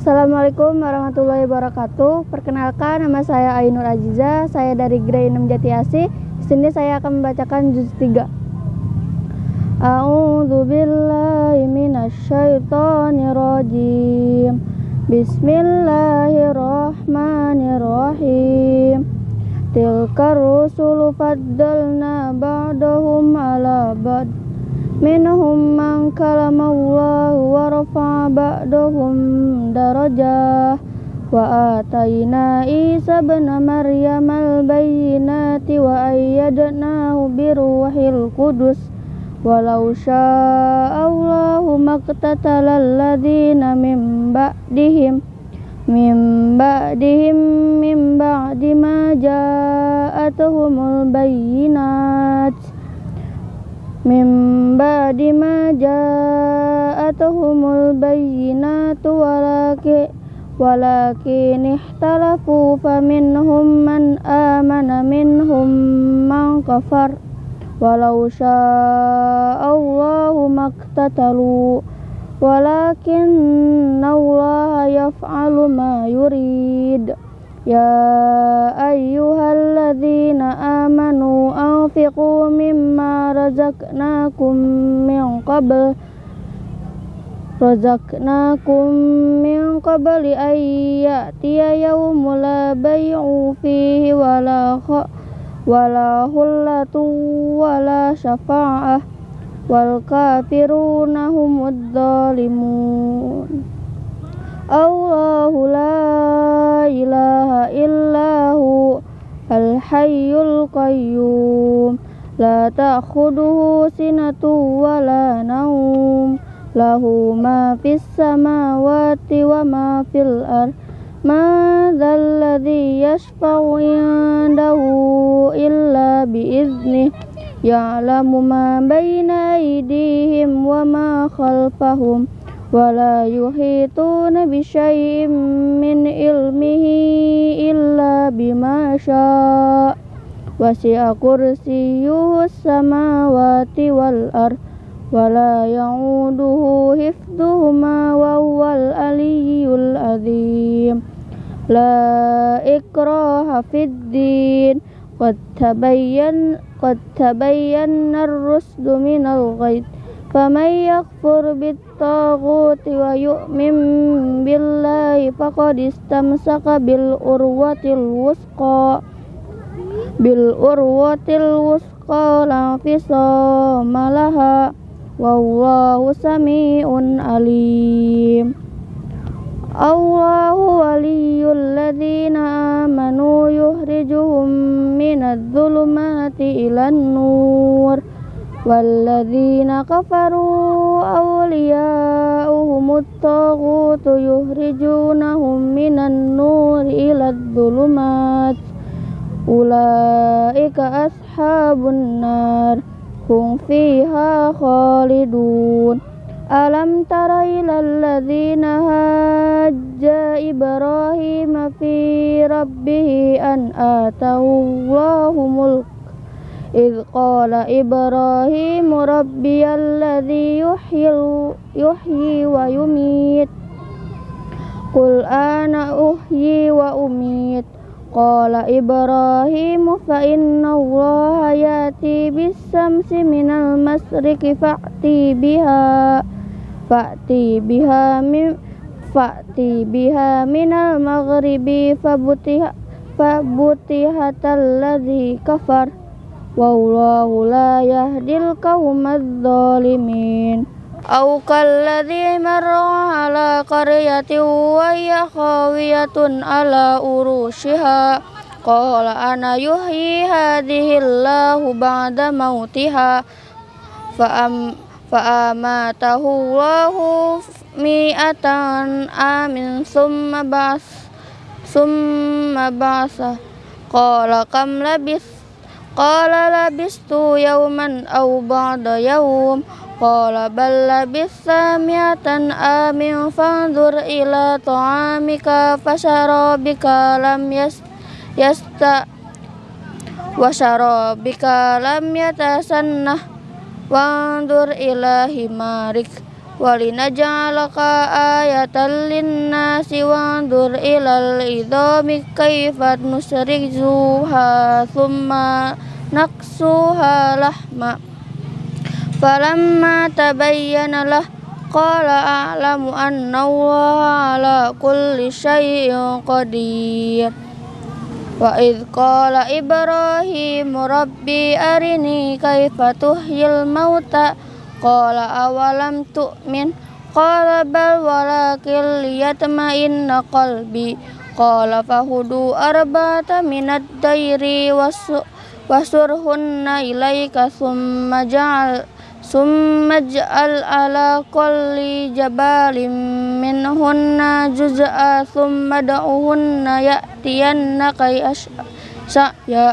Assalamualaikum warahmatullahi wabarakatuh. Perkenalkan nama saya Ainur Aziza, saya dari Grade 6 Jati Asih. Di sini saya akan membacakan juz 3. A'udzu billahi minasyaitonir. Bismillahirrahmanirrahim. Tilkar rusulu faddalna ba'dahum ala ba'd. Minhum man kalamallahu wa rafa'a ba'dahum darajah. Wa atayna Isa ibn Maryam al-bayyinati wa ayyadnahu biruhil qudus. Walau syaa Allahu maqtatala alladhina min ba'dihim min ba'dihim min ba'di ma ja'atuhumul Min ba'di ma ja'atuhumul bayyinatu walakin walakin ikhtalafu faminhum man amana minhum man kafar. Walau sya'allahu maktatalu walakin Allah yaf'alu ma yurid ayyuhalladzina amanu anfiqu mimma razaqnakum min qabl razaqnakum min qabli an ya'tiya yawmun la bay'u fihi wala wala hullatu wala syafa'ah wal kafiruna humud dhalimun Allahu la ilaha illahu al-hayyul qayyum la ta'khuduhu sinatu wa la naum lahu ma fis samawati wa ma fil ard ma dzal ladzi yashfa'u indahu illa bi idznih ya'lamu ma baina aydihim wa ma khalfahum ولا يحيطون بشيء من علمه إلا بما شاء وسع كرسيه السماوات والأرض ولا يعوده حفظهما وهو العلي العظيم لا إكراه في الدين قد تبين قد تبين الرشد من الغي فمن يكفر بالطاغوت ويؤمن بالله فقد استمسك بالعروة الوثقى بالعروة الوثقى لا انفصام لها والله سميع عليم الله ولي الذين آمنوا يخرجهم من الظلمات إلى النور والذين كفروا أولياؤهم الطاغوت يخرجونهم من النور إلى الظلمات أولئك أصحاب النار هم فيها خالدون ألم تر إلى الذين هاج إبراهيم في ربه أن آتاه الله ملك إذ قال إبراهيم ربي الذي يحيي, يحيي ويميت قل أنا أحيي وأميت قال إبراهيم فإن الله يأتي بالشمس من المشرق فأتي بها فأتي بها من فأتي بها من المغرب فبتها فبتهت الذي كفر wallahu la yahdil qaumadz zalimin au kalladzi marra ala qaryatin wa hiya khawiyatun ala urushiha qala ana yuhyi hadhihi Allahu ba'da mautiha fa am fa amatahu Allahu mi'atan amin summa ba'as summa ba'asa Qala labistu yawman aw ba'da yawm Qala bal labista mi'atan amin fandur ila ta'amika fasharabika lam yasta washarabika lam yatasannah wanzur ila himarik walinaj'alaka ayatan linnasi wanzur ilal idhami nusrik zuha thumma نكسوها لحما فلما تبين له قال أعلم أن الله على كل شيء قدير وإذ قال إبراهيم ربي أرني كيف تحيي الموتى قال أولم تؤمن قال بل ولكن ليطمئن قلبي قال فهدوا أربعة من الدير وسرهن إليك ثم جعل ثم اجعل على كل جبال منهن جزءا ثم ادعوهن يأتينك سعيا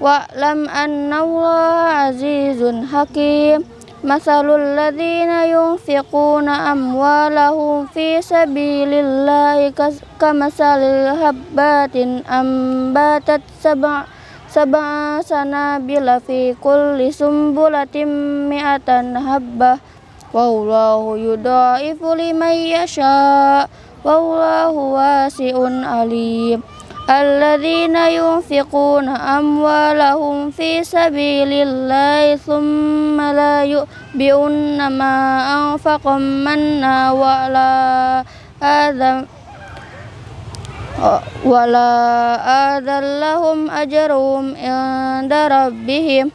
واعلم أن الله عزيز حكيم مثل الذين ينفقون أموالهم في سبيل الله كمثل حبات أنباتت سبع سبع سنابل في كل سنبلة مئة حبة والله يضاعف لمن يشاء والله واسع عليم الذين ينفقون أموالهم في سبيل الله ثم لا يؤبئون ما أنفقوا منا ولا آذى ولا آذى لهم أجرهم عند ربهم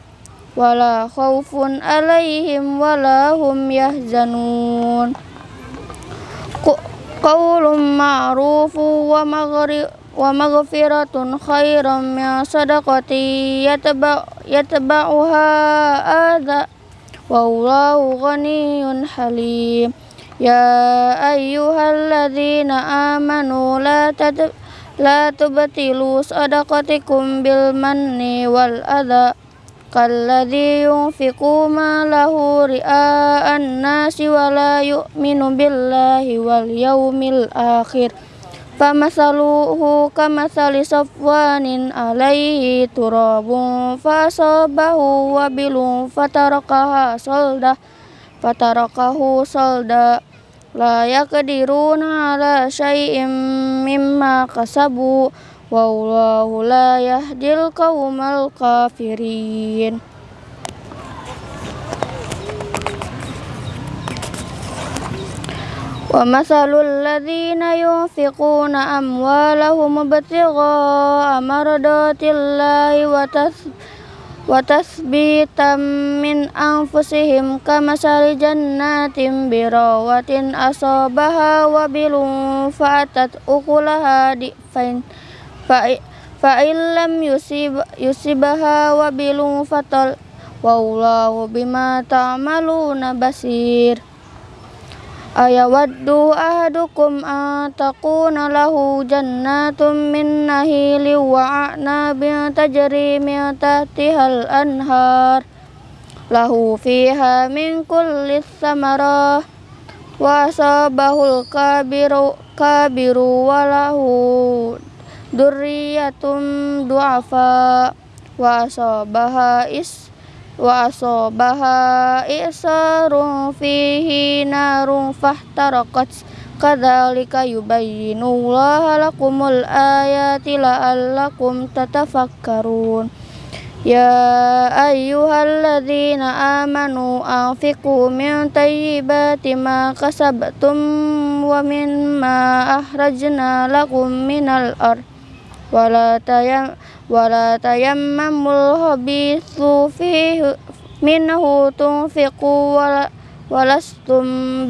ولا خوف عليهم ولا هم يحزنون قول معروف ومغفرة خير من صدقة يتبع يتبعها آذى والله غني حليم يا أيها الذين آمنوا لا لا تبطلوا صدقتكم بالمن والأذى كالذي ينفق ماله رئاء الناس ولا يؤمن بالله واليوم الآخر فمثله كمثل صفوان عليه تراب فأصابه وبل فتركها صلده فتركه صلدا لا يقدرون على شيء مما كسبوا والله لا يهدي القوم الكافرين ومثل الذين ينفقون أموالهم ابتغاء مرضات الله وتثبيت وتثبيتا من أنفسهم كمثل جنات براوة أصابها وبل فأتت أكلها ضعفين فإن لم يصيب يصيبها وبل فطل والله بما تعملون بصير Ayawaddu ahadukum atakuna lahu jannatum min nahili wa a'nabin tajri min tahtihal anhar. Lahu fiha min kulli samarah Wa asabahul kabiru, kabiru wa lahu durriyatum du'afa. Wa asabaha is i'sarun fihi narun fahtarakat. Kadzalika yubayyinullahu lakumul ayati la'allakum tatafakkarun. Ya ayyuhalladzina amanu anfiqu min tayyibati ma kasabtum wa mimma akhrajna lakum minal ard. Wala tayam wala tayammamul habithu fihi minhu tunfiqu wala walastum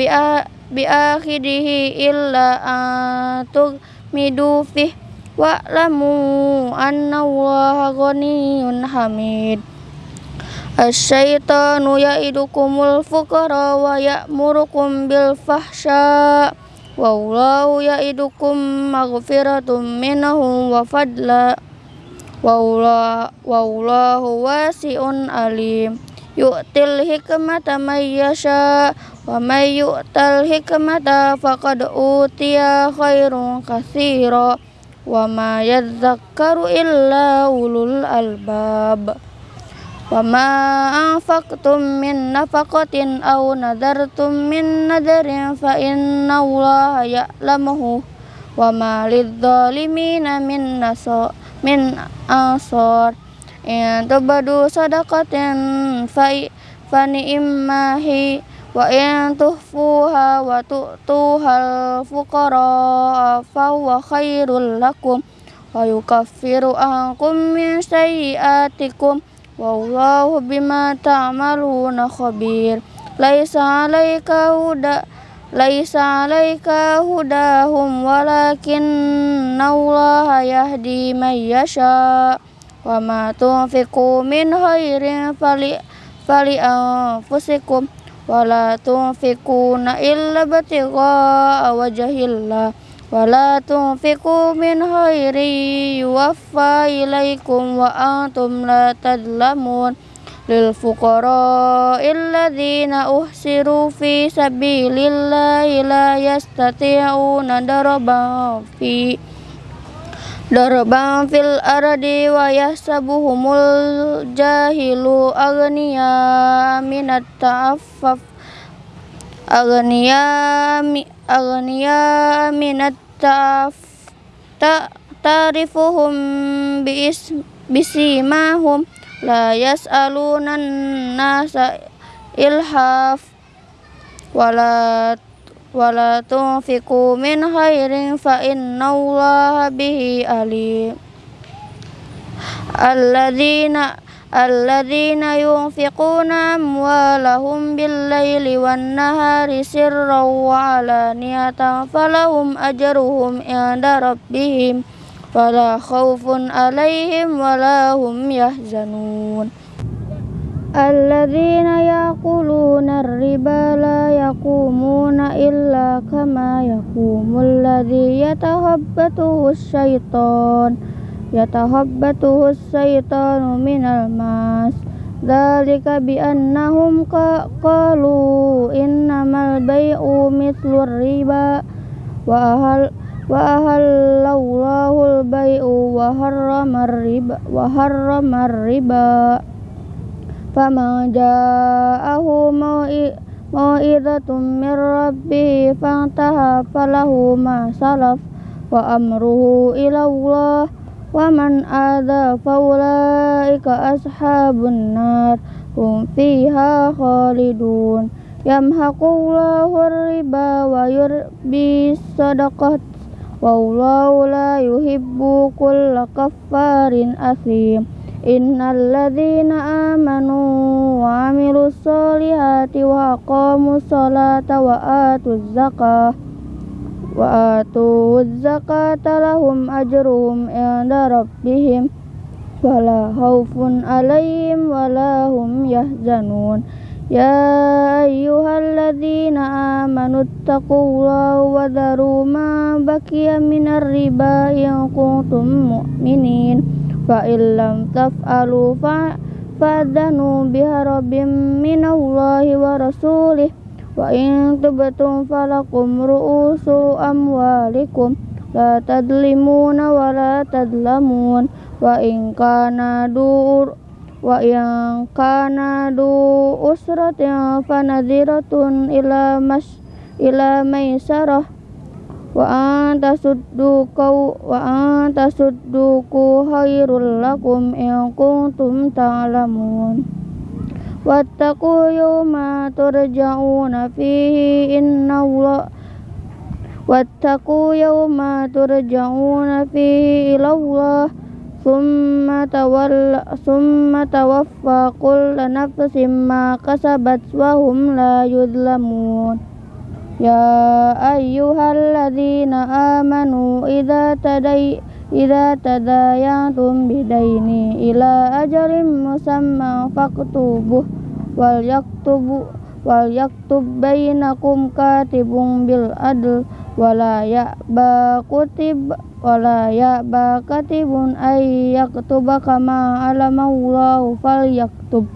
biakhidihi illa antugmidu fih. Wa'lamu anna allaha ghaniyun hamid. Asyaitanu ya'idukumul fuqara wa ya'murukum bil fahsya. Wallahu ya'idukum maghfiratum minahum wa fadla wallahu wasiun alim. Yu'til hikmata may yasha wa may yu'tal hikmata faqad utiya khairun katsira wa ma yadhakkaru illa ulul albab. Wa ma anfaqtum min nafaqatin aw nadartum min nadarin fa inna allaha ya'lamuhu wa ma lidh-dhalimina min nasar من أنصار إن تبدوا صدقة فنئما هي وإن تخفوها وتؤتوها الفقراء فهو خير لكم ويكفر عنكم من سيئاتكم والله بما تعملون خبير ليس عليك هدى ليس عليك هداهم ولكن الله يهدي من يشاء. وما تنفقوا من خير فلأنفسكم ولا تنفقون إلا ابتغاء وجه الله. ولا تنفقوا من خير يوفى إليكم وأنتم لا تظلمون. للفقراء الذين أحسروا في سبيل الله لا يستطيعون ضربا في ضربا في الأرض ويحسبهم الجاهل أغنياء من التعفف أغنياء أغنياء من التعف تعرفهم بسيماهم لا يسألون الناس إلحاف ولا ولا تنفقوا من خير فإن الله به عليم الذين الذين ينفقون أموالهم بالليل والنهار سرا وعلانية فلهم أجرهم عند ربهم ولا خوف عليهم ولا هم يحزنون. الذين يأكلون الربا لا يقومون إلا كما يقوم الذي يتهبته الشيطان. يتهبته الشيطان من الماس. ذلك بأنهم قالوا إنما البيع مثل الربا. وأهل وأهل الله البيع وحرم الربا وحرم الربا فمن جاءه موئذة من ربه فانتهى فله ما سلف وأمره إلى الله ومن آذى فأولئك أصحاب النار هم فيها خالدون يمحق الله الربا ويربي الصدقات والله لا يحب كل كفار أثيم. إن الذين آمنوا وعملوا الصالحات وأقاموا الصلاة وآتوا الزكاة وآتوا الزكاة لهم أجرهم عند ربهم ولا خوف عليهم ولا هم يحزنون. يا أيها الذين آمنوا اتقوا الله وذروا ما بقي من الربا إن كنتم مؤمنين فإن لم تفعلوا فأذنوا بحرب من الله ورسوله وإن تبتم فلكم رؤوس أموالكم لا تظلمون ولا تظلمون وإن كان دور وإن كان ذو أسرة فنذرة إلى مش إلى ميسرة wa anta sudduku wa anta sudduku khairul lakum in kuntum ta'lamun wattaqu yawma turja'una fihi inna Allah wattaqu yawma turja'una fihi ila Allah summa tawalla summa tawaffa kullu nafsin ma kasabat wa hum la yudlamun ya ayyuhalladzina amanu idza taday yang tumbi daini ila ajarin musamma faktubuh wal yaktubu wal yaktub bainakum katibun bil adl walayak bakutib wala ya bakatibun ay yaktuba kama alama Allah fal yaktub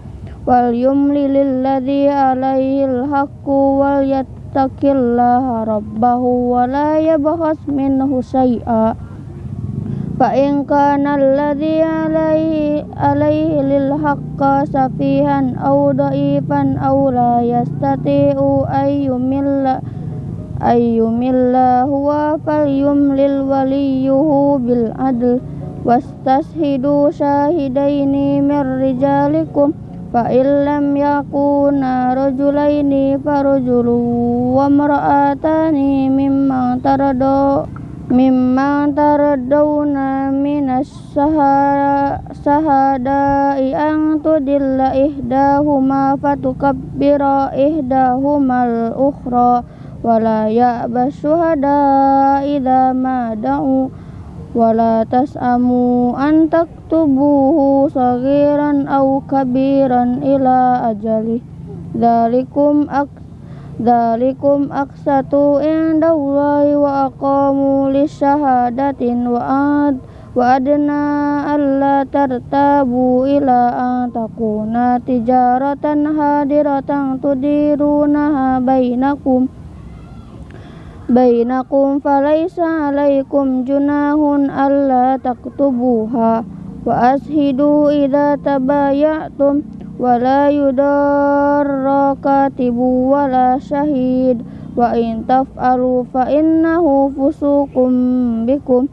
wal yumli lilladhi alaihi alhaqqu wal yattaqillaha rabbahu wala yabhas minhu shay'a. Fa in kana alladhi alaihi alaihi lilhaqqa safihan aw da'ifan aw la yastati'u ay yumilla ayyumilla huwa falyumlil waliyuhu bil adl wastashhidu shahidaini mir rijalikum fa illam yakuna rajulaini farajulun wa mar'atani tarado taradu tarado taradawna minas sahadai an tudilla ihdahuma fatukabbira ihdahumal ukhra ولا يأبى الشهداء إذا ما دعوا ولا تسأموا أن تكتبوه صغيرا أو كبيرا إلى أجله ذلكم أكثر ذلكم أقسط عند الله وأقاموا للشهادة وأد وأدنى ألا ترتابوا إلى أن تكون تجارة هادرة تديرونها بينكم bainakum falaysa alaikum junahun alla taktubuha wa ashidu ida tabayatum wa la yudarra katibu wa la shahid wa in taf'alu fa innahu fusukum bikum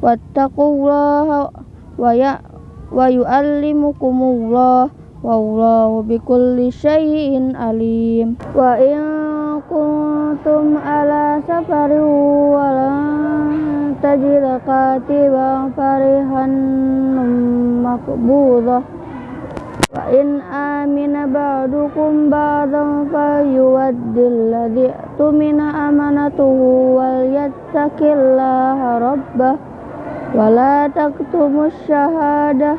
wattaqullaha wa ya wa yu'allimukumullah wallahu bikulli shay'in alim wa in kuntum ala safari walan tajid katiba farihan makbudah wa in amina ba'dukum ba'dan fayuwaddil ladhi tumina amanatuhu wal yattaqillaha rabbah wa la taktumu syahadah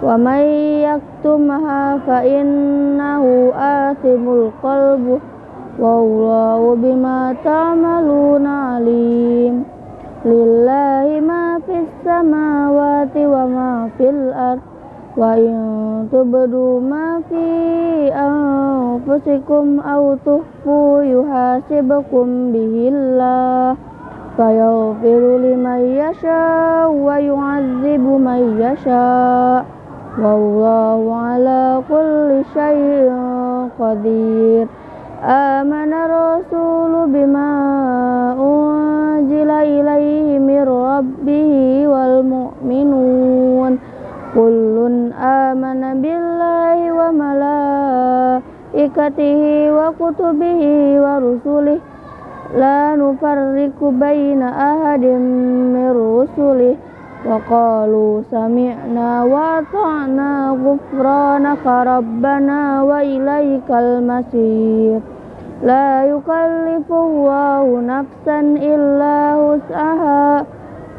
wa may yaktumha fa innahu athimul qalbuh والله بما تعملون عليم. لله ما في السماوات وما في الأرض. وإن تبدوا ما في أنفسكم أو تخفوا يحاسبكم به الله. فيغفر لمن يشاء ويعذب من يشاء. والله على كل شيء قدير. آمن الرسول بما أنزل إليه من ربه والمؤمنون كل آمن بالله وملائكته وكتبه ورسله لا نفرق بين أحد من رسله وقالوا سمعنا وأطعنا غفرانك ربنا وإليك المصير لا يكلف الله نفسا إلا وسعها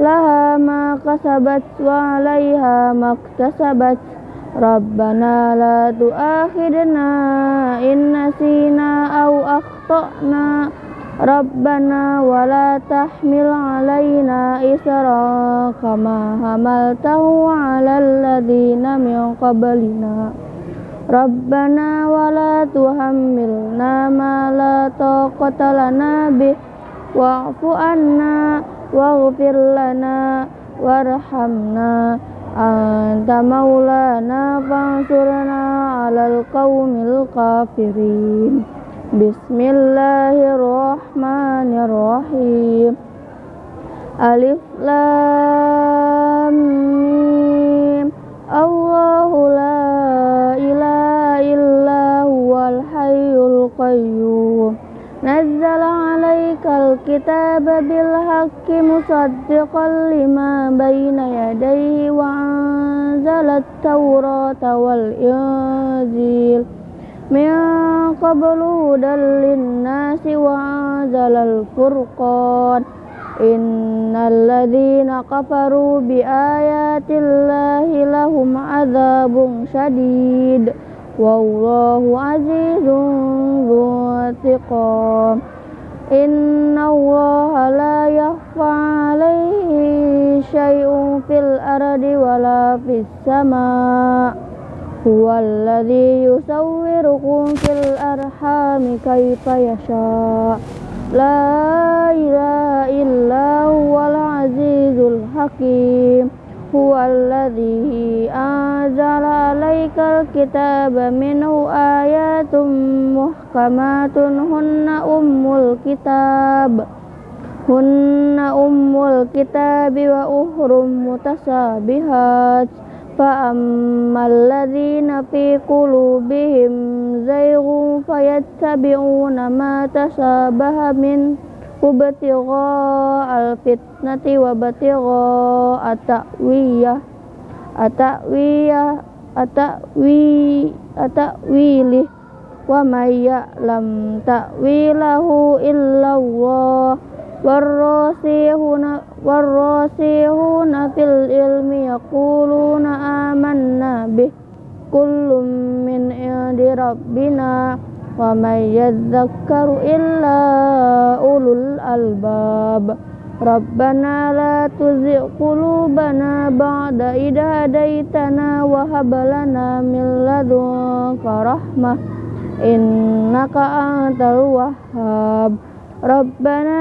لها ما كسبت وعليها ما اكتسبت ربنا لا تؤاخذنا إن نسينا أو أخطأنا ربنا ولا تحمل علينا إسرا كما حملته على الذين من قبلنا Rabbana wala tuhammilna ma la taqata lana bih wa'fu anna waghfir lana warhamna. Anta maulana fansurna 'alal qaumil kafirin. Bismillahirrahmanirrahim. Alif lam mim. Allahu la نزل عليك الكتاب بالحق مصدقا لما بين يديه وأنزل التوراة والإنجيل. من قبل هدى للناس وأنزل الفرقان. إن الذين كفروا بآيات الله لهم عذاب شديد. والله عزيز ذو انتقام. إن الله لا يخفى عليه شيء في الأرض ولا في السماء. هو الذي يصوركم في الأرحام كيف يشاء. لا إله إلا هو العزيز الحكيم. هو الذي أنزل عليك الكتاب منه آيات محكمات هن أم الكتاب هن أم الكتاب وأخر متشابهات فأما الذين في قلوبهم زيغ فيتبعون ما تشابه منه ubatiro al-fitnati wabatiro atakwiya atakwiya at-ta'wiyah Atak wiyah, wa maya lam takwilahu illa Allah warrasihuna warrasihuna fil ilmi yaquluna amanna bih kullum min indi rabbina ومن يذكر إلا أولو الألباب ربنا لا تزغ قلوبنا بعد إذ هديتنا وهب لنا من لدنك رحمة إنك أنت الوهاب ربنا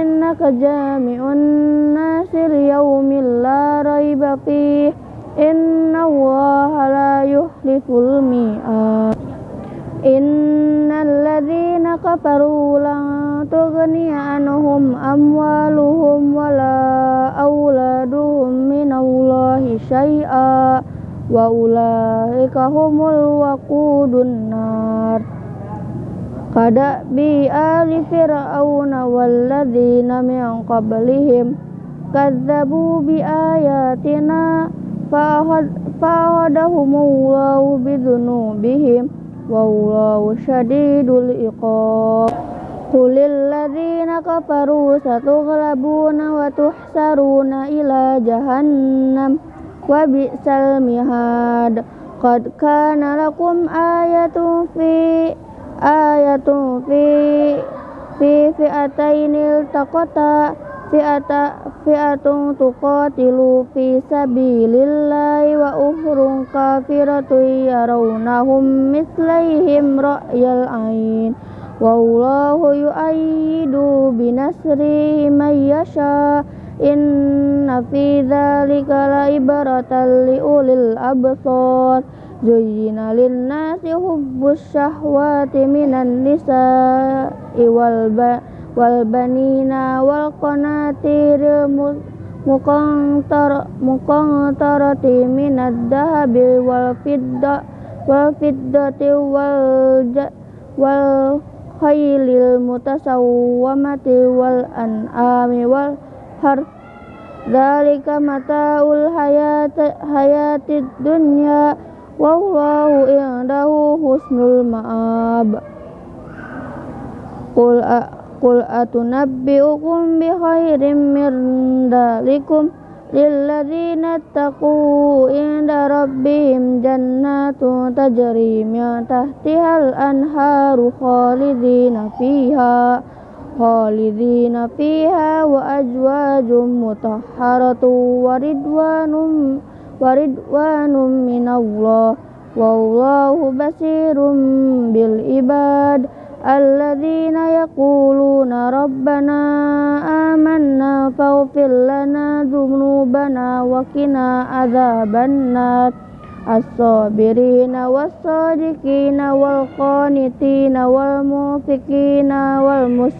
إنك جامع الناس ليوم لا ريب فيه إن الله لا يخلف الميعاد إن الذين كفروا لن تغني عنهم أموالهم ولا أولادهم من الله شيئا وأولئك هم الوقود النار قد بآل فرعون والذين من قبلهم كذبوا بآياتنا فأخذهم الله بذنوبهم wallahu syadidul iqab. Qulil ladzina kafaru satughlabuna wa tuhsaruna ila jahannam. Wa bi'sal mihad. Qad kana lakum ayatun fi ayatun fi fi fi'atainil taqata fi'ata fi'atun tuqatilu fi sabilillahi wa ukhrun kafiratu yarawnahum mislaihim ra'yal ain wallahu yu'ayyidu binasri man yasha. Inna fi dhalika laibaratan liulil absar. Zayyina lin-nasi hubbus syahwati minan nisa'i wal wal banina wal qanatir muqantar muqantarati minad dahabi wal fidda wal fiddati wal wal khaylil mutasawwamati wal an'ami wal har Dalika mataul hayat hayatid dunya wallahu indahu husnul ma'ab. Qul qul atunabbiukum bi khairin min dalikum lilladzina taqu inda rabbihim jannatu tajri min tahtihal anharu khalidina fiha khalidina fiha wa ajwajum mutahharatu wa ridwanum minallah wallahu basirum bil ibad alladzina yaquluna rabbana amanna faghfir lana dzunubana wa qina adzabannar as-sabirina was-sadiqina wal-qanitina wal-mufiqina wal-mus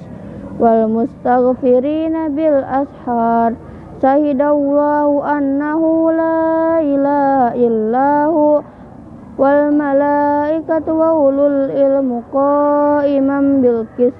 wal-mustaghfirina bil ashar Syahidallahu annahu la ilaha illahu wal malaikatu wa ulul ilmu qaiman bil qis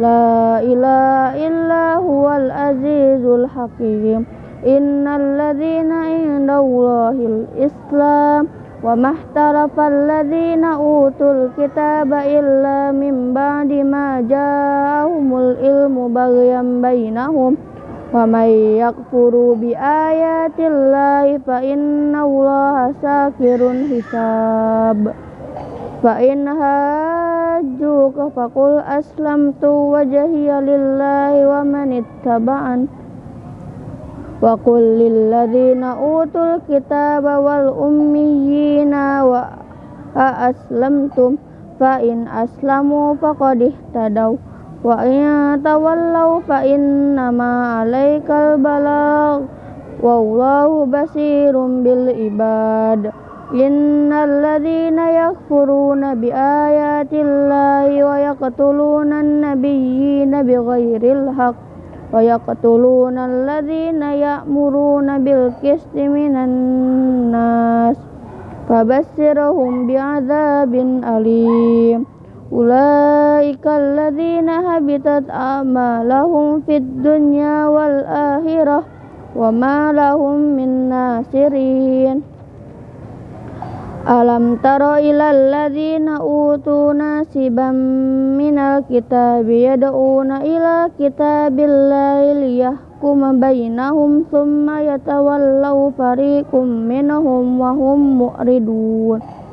la ilaha illa huwal azizul hakim innal ladzina indallahil islam wa mahtarafal ladzina utul kitaba illa min ba'di ma ja'ahumul ilmu baghyan bainahum ومن يكفر بآيات الله فإن الله ساكر حساب فإن هاجوك فقل أسلمت وجهي لله ومن اتبعن وقل للذين أوتوا الكتاب والأميين وأسلمتم فإن أسلموا فقد اهتدوا wa in tawallaw fa innama alaikal balagh. Wallahu basirun bil ibad. Innal ladzina yakfuruna bi ayatillahi wa yaqtuluna an-nabiyyina bighairil haqq. Ya'muruna bil qisti minan nas. Fabashshirhum bi'adzabin alim ulaika alladhina habitat a'malahum fid dunya wal akhirah wa ma lahum min nasirin. Alam taro ilal ladzina utu nasiban minal kitabi yad'una ila kitabillahi liyahkuma bainahum thumma yatawallaw fariqum minhum wa hum mu'ridun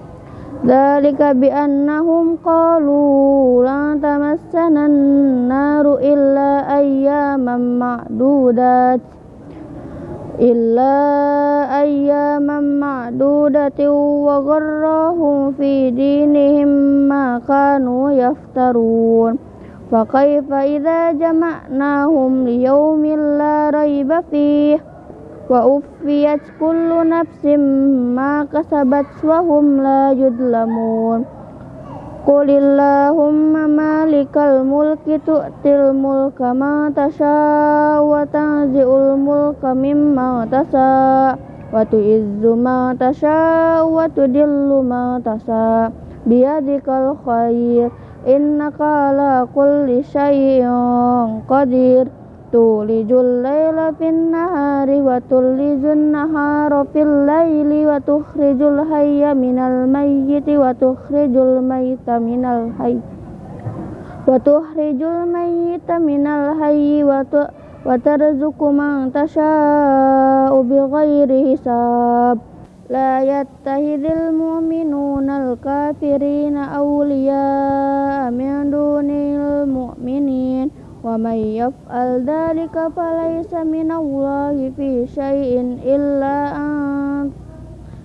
Bi annahum qalu lan tamassana an-naru illa ayyaman ma'dudat إلا أياما معدودة وغرهم في دينهم ما كانوا يفترون. فكيف إذا جمعناهم ليوم لا ريب فيه؟ wa ufiyat kullu nafsim ma kasabat wa hum la yudlamun. Qulillahumma malikal mulki tu'til mulka ma tasha wa tanzi'ul mulka mimma tasha wa tu'izzu ma tasha wa tudillu ma tasha biyadikal khair innaka ala kulli syai'in qadir تولج الليل في النهار وتولج النهار في الليل وتخرج الحي من الميت وتخرج الميت من الحي وتخرج الميت من الحي وترزق من تشاء بغير حساب لا يتخذ المؤمنون الكافرين أولياء من دون المؤمنين wa may yaf'al dhalika falaysa minallahi fi syai'in illa an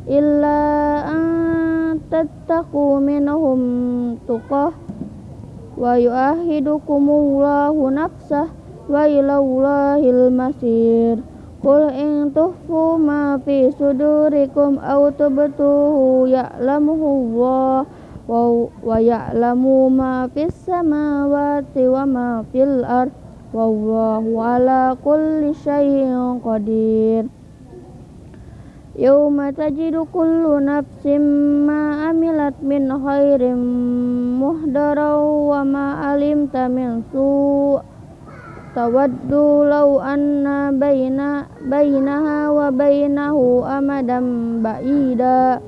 illa an tattaqu minhum tuqah. Wa yu'ahidukumullahu nafsah wa ilallahil masir. Qul in tuhfu ma fi sudurikum aw tubtuhu ya'lamuhu Allah wa ya'lamu ma fis samawati wa ma fil ard. Wallahu ala kulli syai'in qadir. Yawma tajidu kullu nafsin ma amilat min khairin muhdara wa ma alimta min su' tawaddu law anna baina bainaha wa bainahu amadan ba'ida.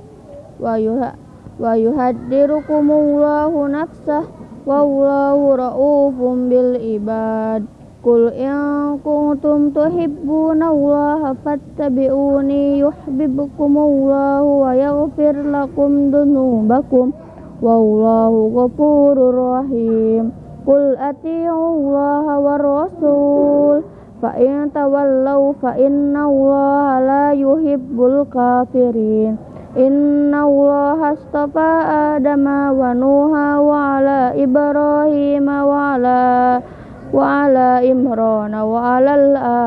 Wa yuha wa yuhaddirukumullahu nafsah wallahu ra'ufum bil ibad. Qul in kuntum tuhibbunallaha fattabi'uni yuhibbukumullahu wa yaghfir lakum dunubakum wallahu ghafurur rahim. Qul ati'ullaha war rasul fa in tawallaw fa innallaha la yuhibbul kafirin Inna Allah astafa Adam wa Nuha wa ala Ibrahim wa ala wa ala Imran wa ala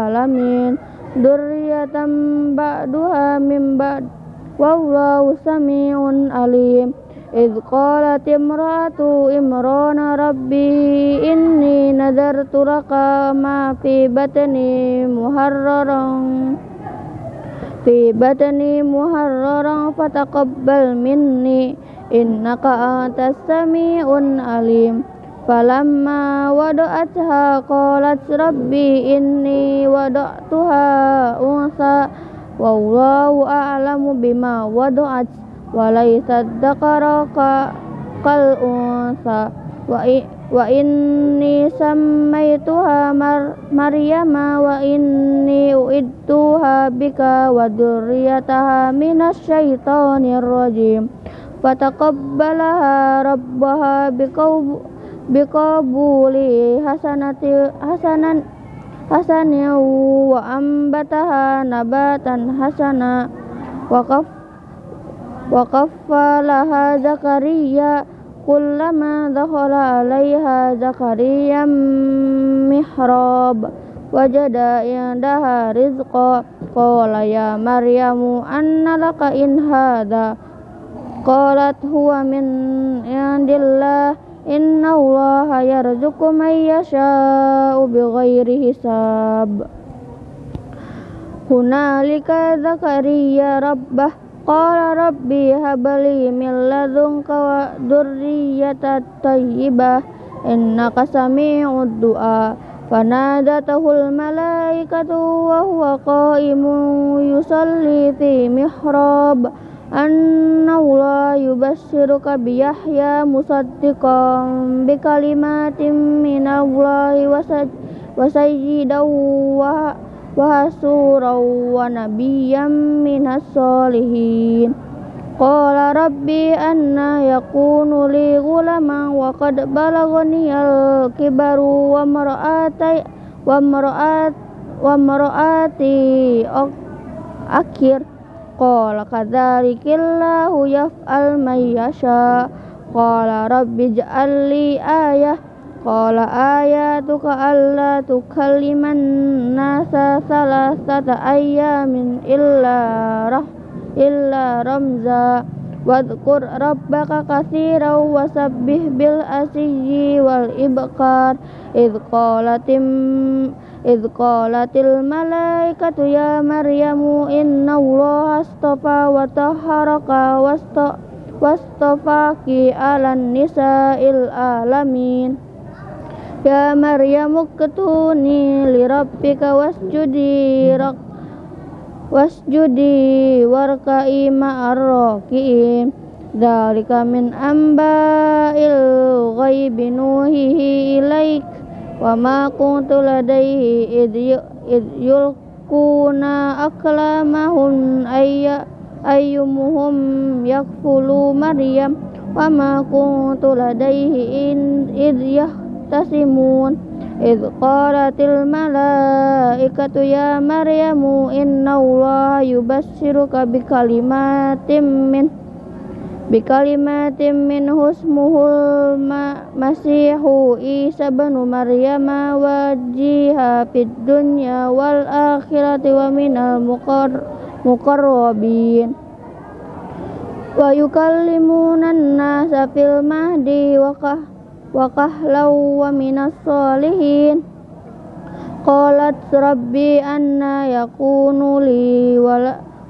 alamin Durriyatan ba'duha min ba'd Wallahu sami'un alim إذ قالت امرأة إمران ربي إني نذرت لك ما في بطني محررا في بطني محررا فتقبل مني إنك أنت السميع العليم فلما وضعتها قالت ربي إني وضعتها أنثى والله أعلم بما وضعت وليس الذكر كالأنثى wa inni sammaituha mar maryama wa inni uidtuha bika wa dzurriyyataha minasyaitonir rajim fataqabbalaha rabbaha biqabuli hasanati hasanan hasanan wa ambataha nabatan hasana wa qaf wa qaffalaha zakariya كلما دخل عليها زكريا محراب wajada indaha rizqa qala ya maryamu anna laka in hadha qalat huwa min indillah inna allaha yarzuqu man yasha'u bighairi hisab hunalika zakariya rabbah qala rabbi habli min ladunka wa dzurriyyatan thayyibah innaka sami'ud du'a. Fanadatuhul malaikatu wa huwa qa'imun yusalli fi mihrab. Anna Allah yubassiruka bi Yahya musaddiqan bi kalimatin min Allah wa sayyidan wa wa hasuran wa nabiyyan minas solihin Qala rabbi anna yakunu li gulaman wa qad balagani al-kibaru wa mar'ati wa mar'at wa mar'ati akhir. Qala kadzalikillahu yaf'al may yasha. Qala rabbi ij'al li ayah qala ayatuka alla tukalliman nasa salasata ayyamin illa rah illa ramza. Wadhkur rabbaka katsiran wasabbih bil asyi wal ibkar idh qalatim idh qalatil malaikatu ya maryamu inna allaha astafa wa tahharaka wasta wastafaki alan nisa'il alamin Ya Maryamu ketuni li rabbika wasjudi rak wasjudi warka'i ma'ar raki'in Dzalika min amba'il ghaibi nuhihi ilaik. Wa ma kuntu ladaihi id yulquna aklamahum ayya ayyumuhum yakfulu maryam. Wa ma kuntu ladaihi id yahtasimun إذ قالت الملائكة يا مريم إن الله يبشرك بكلمات من بكلمات منه اسمه المسيح عيسى بن مريم وجيها في الدنيا والآخرة ومن المقربين ويكلمون الناس في المهدي وكهلا wa kahlau wa minas solihin qalat rabbi anna yakunu li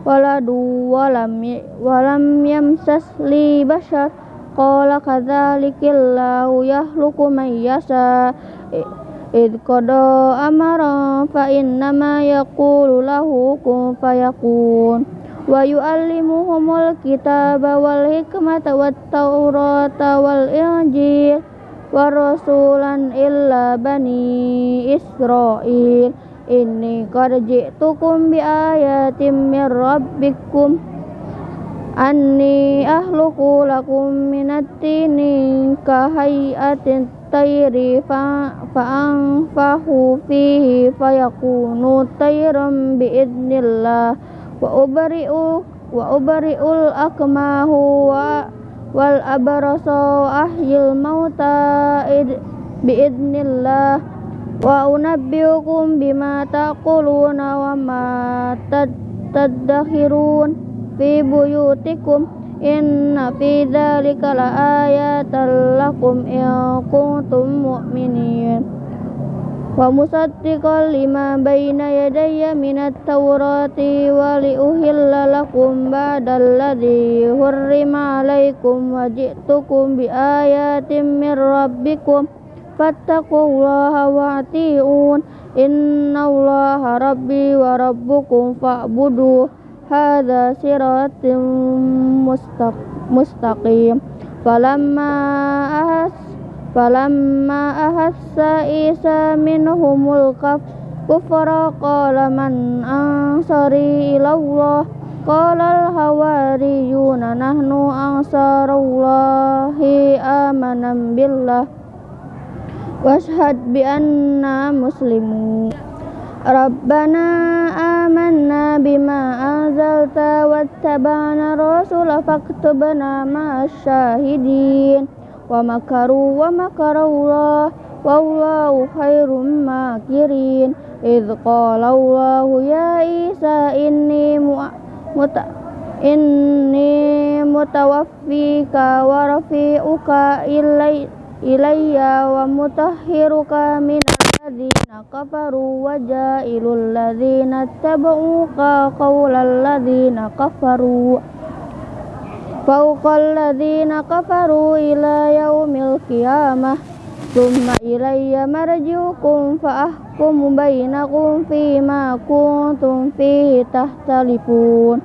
waladu walam walam yamsas li bashar qala kadzalikillahu yahluku man yasha id qada amara fa innama yaqulu lahu kun fayakun wa yu'allimuhumul kitaba wal hikmata wat taurata wal injil wa rasulan illa bani Israil. Inni qad ji'tukum bi ayatin min rabbikum. Anni ahluku lakum minat tini ka hayatin tayri fa fa'anfahu fihi fayakunu tayran bi idnillah. Wa ubari'u wa ubari'ul akmahu wa wal abrasa ahyil mauta biidnillah. Wa unabbiukum bima taquluna wa ma tadakhirun fi buyutikum. Inna fi dzalika laayatan lakum in kuntum mu'minin wa musaddiqan lima baina yadayya minat tawrati wa li uhilla lakum ba'dal ladzi hurrima alaikum wa ji'tukum bi ayatin min rabbikum fattaqullaha wa ati'un. Innallaha rabbi wa rabbukum fa'budu falamma ahas falamma ahassa isa minhumul kufra qala man ansari ilallah qala al hawariyuna nahnu ansarullahi amanam billah washhad bi anna muslimun. Rabbana amanna bima anzalta wattaba'na rasula faktubna ma'asyahidin wa makaru wa makarullah wallahu khairum makirin. Idh qala Allahu ya Isa inni muta inni mutawaffika wa rafi'uka ilayya wa mutahhiruka min alladhina kafaru wa ja'ilul ladhina tabauka qawla alladhina kafaru. فوق الذين كفروا إلى يوم القيامة. ثم إلي مرجعكم فأحكم بينكم فيما كنتم فيه تختلفون.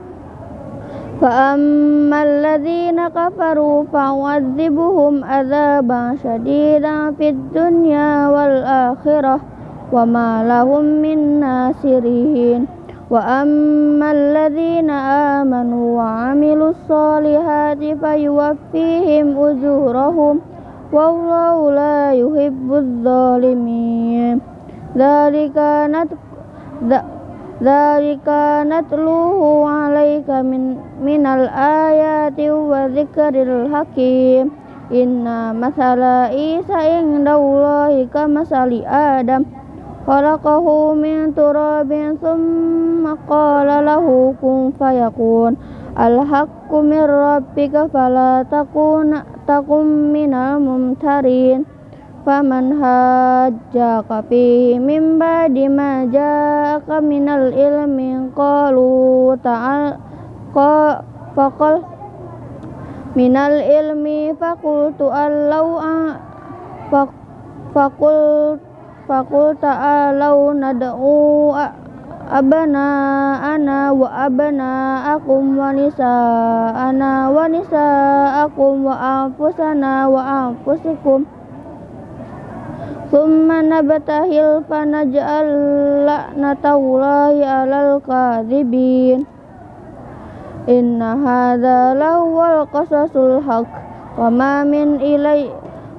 فأما الذين كفروا فأعذبهم عذابا شديدا في الدنيا والآخرة وما لهم من ناصرين. وأما الذين آمنوا وعملوا الصالحات فيوفيهم أجورهم والله لا يحب الظالمين. ذلك ذلك نتلوه عليك من من الآيات وذكر الحكيم. إن مثل عيسى عند الله كمثل آدم. خلقه من تراب ثم قال له كن فيكون الحق من ربك فلا تكون تكن من الممترين فمن هاجاك فيه من بعد ما جاءك من العلم قالوا تعال فقل من العلم فقلت أن لو فقلت فقل تعالوا ندعو أبناءنا وأبناءكم ونساءنا ونساءكم وأنفسنا وأنفسكم ثم نبتهل فنجعل لعنة الله على الكاذبين إن هذا لهو القصص الحق وما من إلي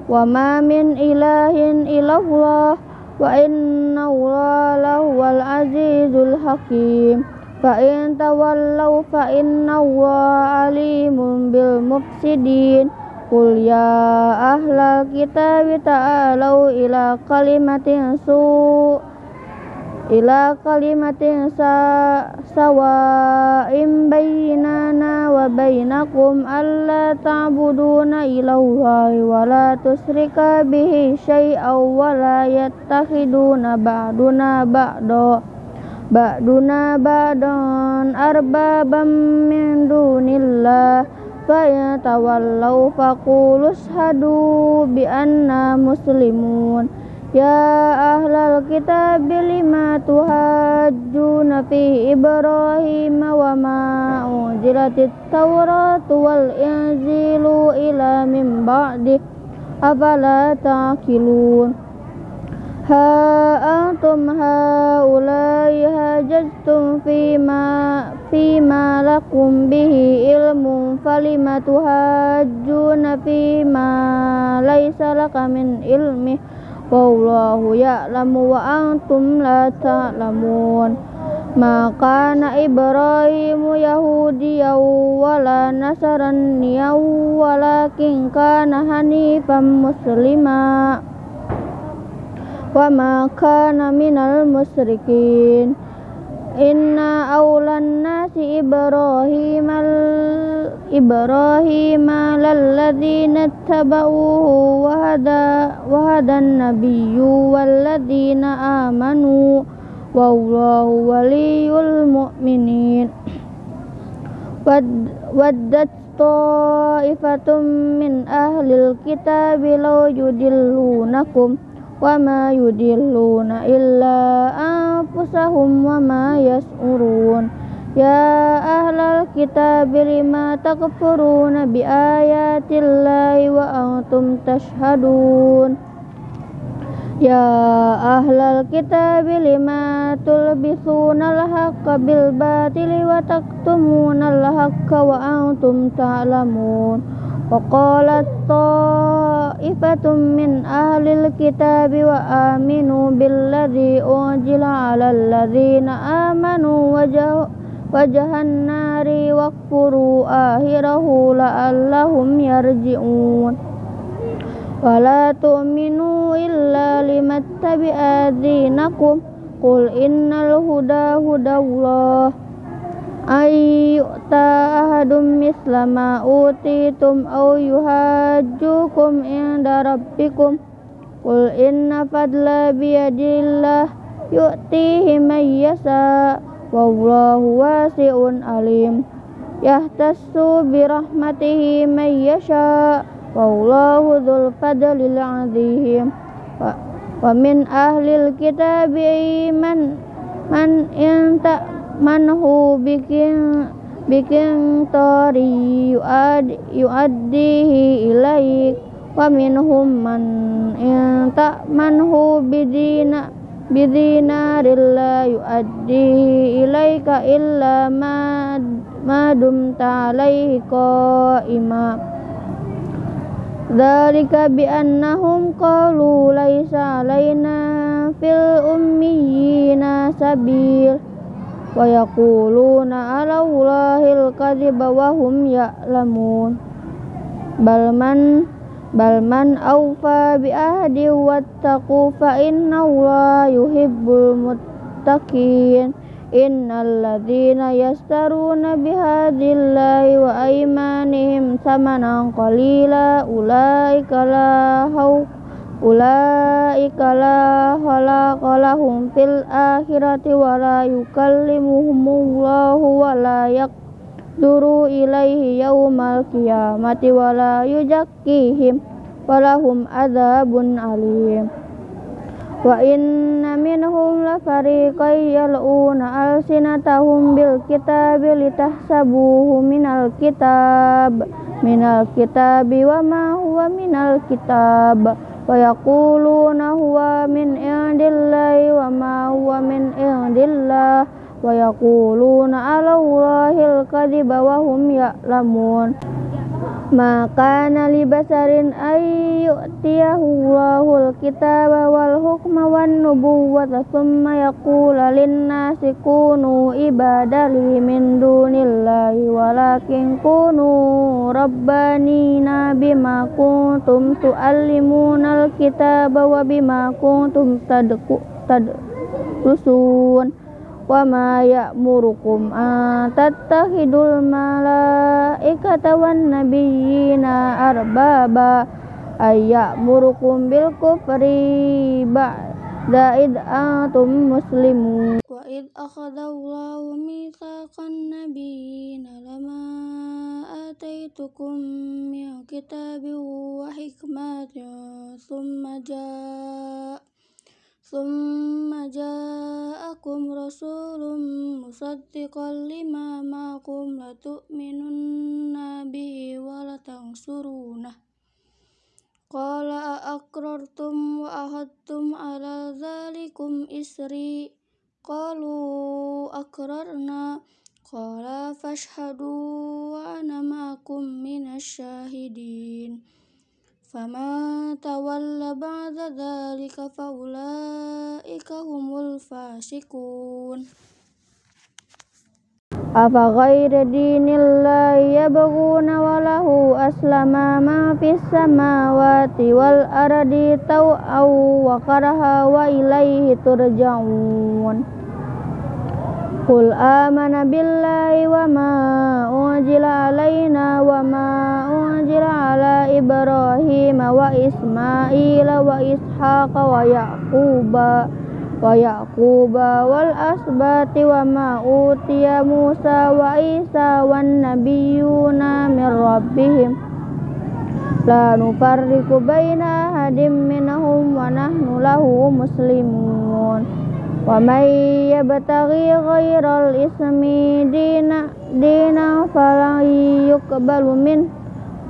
وما من إله إلا الله wa inna Allahu wal azizul hakim. Fa in tawallaw fa inna Allaha alimun bil mufsidin. Qul ya ahlal kitabi ta'alu ila kalimatin su' ila kalimatin sa sawa'in bainana wa bainakum alla ta'buduna ilallahi wa la tusrika bihi syai'aw wa la yattakhiduna ba'duna ba'da ba'duna ba'dan arbabam min dunillah. Fa yatawallaw faqulu hadu bi anna muslimun. يا أهل الكتاب لما تهاجون في إبراهيم وما أنزلت التوراة والإنجيل إلى من بعده؟ أفلا تعقلون؟ ها أنتم هؤلاء هاججتم فيما فيما لكم به علم فلم تهاجون فيما ليس لك من علمه wallahu ya'lamu wa antum la ta'lamun. Ma kana ibrahimu yahudiyan wala nasraniyan walakin kana hanifan muslima. Wa ma kana minal musyrikin inna awlan nasi Ibrahim Ibrahim lalladzina tabauhu wa hada wa nabiyyu walladzina amanu wallahu waliyul mu'minin. Waddat ta'ifatum min ahlil kitabi law yudillunakum وما يدلون إلا أنفسهم وما يشعرون يا أهل الكتاب لما تكفرون بآيات الله وأنتم تشهدون يا أهل الكتاب لما تلبسون الحق بالباطل وتكتمون الحق وأنتم تعلمون وقالت طائفة من أهل الكتاب وآمنوا بالذي أنزل على الذين آمنوا وجهوا وجه النار واكفروا آخره لعلهم يرجعون. ولا تؤمنوا إلا لمن اتبع دينكم. Qul innal huda hudallah ay yu'ta ahadum misla ma utitum aw yuhajjukum inda rabbikum Qul inna fadla biyadillah yu'tihi man yasha wallahu wasi'un alim yahtassu birahmatihi man yasha wallahu dzul fadlil 'azim wa min ahlil kitabi man man inta manhu bikin bikin tori yuad yuaddihi ilaik. Wa minhum man inta manhu bidina bidina rilla yuaddihi ilaika illa ma ma dumta alaihi qa'ima. Dzalika bi annahum qalu laisa alaina fil ummiyina sabil wa yaquluna ala Allahil kadhiba wa hum ya'lamun bal man bal man awfa bi ahdi wattaqu fa inna Allah yuhibbul muttaqin innal ladzina yastaruna bihadillahi wa aymanihim samanan qalila ulaika la khawf ulaika la khalaqa lahum fil akhirati wa la yukallimuhumullahu wa la yaqduru ilaihi yawmal qiyamati wa la yuzakkihim wa lahum adzabun alim. Wa inna minhum la fariqan yal'una alsinatahum bil kitabi litahsabuhu minal kitab minal kitabi wa ma huwa minal kitab ويقولون هو من عند الله وما هو من عند الله ويقولون على الله الكذب وهم يعلمون maka nali basarin ayyutiyahu Allahul kitaba wal hukma wan nubuwwata thumma yaqula lin-nasi kunu ibadali min dunillahi walakin kunu rabbanina bima kuntum tuallimunal kitaba wa bima kuntum tadku tadrusun. wa ma ya'murukum an tattakhidul malaikata wan nabiyyina arbaba ay ya'murukum bil kufri ba'da id antum muslimun. Wa id akhadallahu mitsaqan nabiyyina lama ataitukum min kitabin wa hikmatin thumma jaa ثم جاءكم رسول مصدقا لما معكم لتؤمنن به ولتنصرونه قال أأقررتم وأخذتم على ذلكم إسري قالوا أقررنا قال فاشهدوا وأنا معكم من الشاهدين فمن تولى بعد ذلك فأولئك ulaika humul fasikun Afa ghayra dinillahi yabghuna wa lahu aslama ma fis samawati wal ardi taw'aw wa karaha wa ilaihi turja'un. Qul amana billahi wa ma unzila alaina wa ma unzila ala ibrahima wa ismaila wa ishaqa wa yaquba ويعقوب والأسباط وما أوتي موسى وعيسى والنبيون من ربهم لا نفرق بين أحد منهم ونحن له مسلمون ومن يبتغي غير الإسم دينا, دينا فلن يقبل منه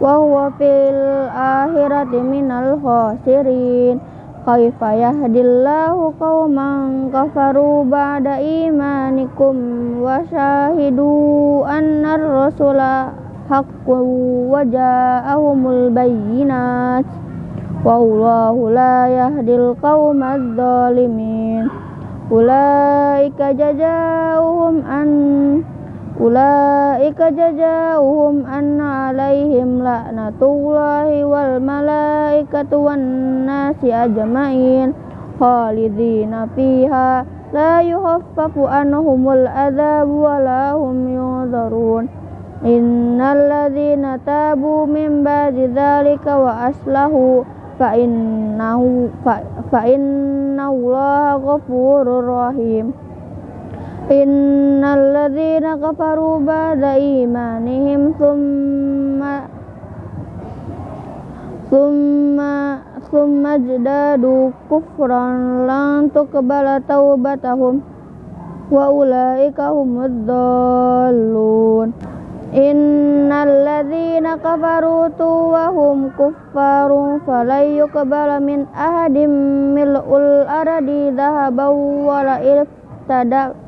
وهو في الآخرة من الخاسرين kaifa yahdillahu qauman kafaru ba'da imanikum wa syahidu anna rasula haqqun wa ja'ahumul bayyinat. Wallahu la yahdil qaumadz zalimin. Ulaika jazaohum an أولئك جزاؤهم أن عليهم لعنة الله والملائكة والناس أجمعين خالدين فيها. لا يخفف عنهم العذاب ولا هم ينظرون. إن الذين تابوا من بعد ذلك وأصلحوا فإنه, فإن الله غفور رحيم. Innalladzina kafaru ba'da imanihim thumma thumma thumma jadadu kufran lan tuqbala taubatahum. Wa ulaika humud dallun. Innalladzina kafaru wa hum kuffaru falay yuqbala min ahadim mil'ul aradi dhahabaw wa la'il tadab